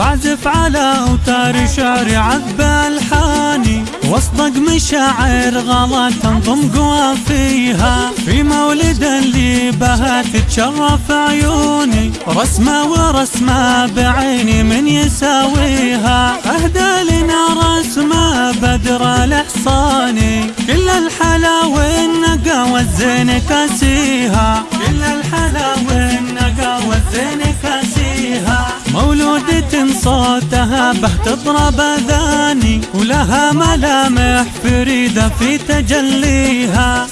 بعزف على أوتار شعر عذب الحاني واصدق مشاعر غلا تنضم قوى فيها. في مولد اللي بها تتشرف عيوني رسمة ورسمة بعيني من يساويها. أهدى لنا رسمة بدر الإحصاني كل الحلا والنقا والزين كاسيها. كل الحلا والنقا والزين كاسيها. صوتها به تضرب اذاني ولها ملامح فريدة في تجليها.